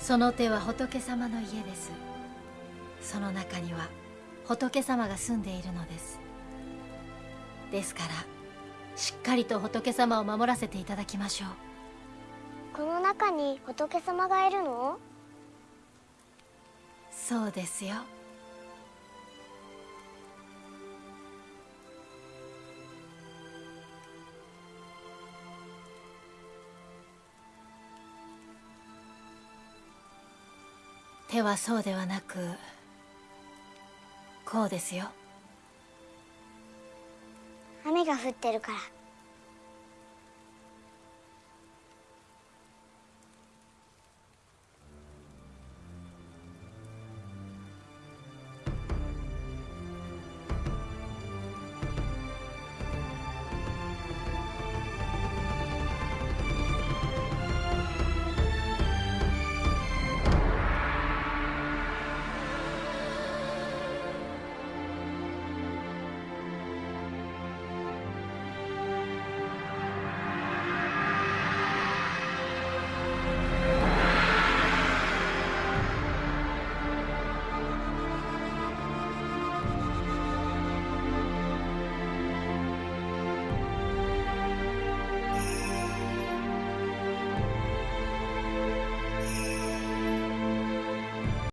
その手は仏様の家です。その中には仏様が住んでいるのです。ですからしっかりと仏様を守らせていただきましょう。この中に仏様がいるの？そうですよ手はそうではなくこうですよ。雨が降ってるから。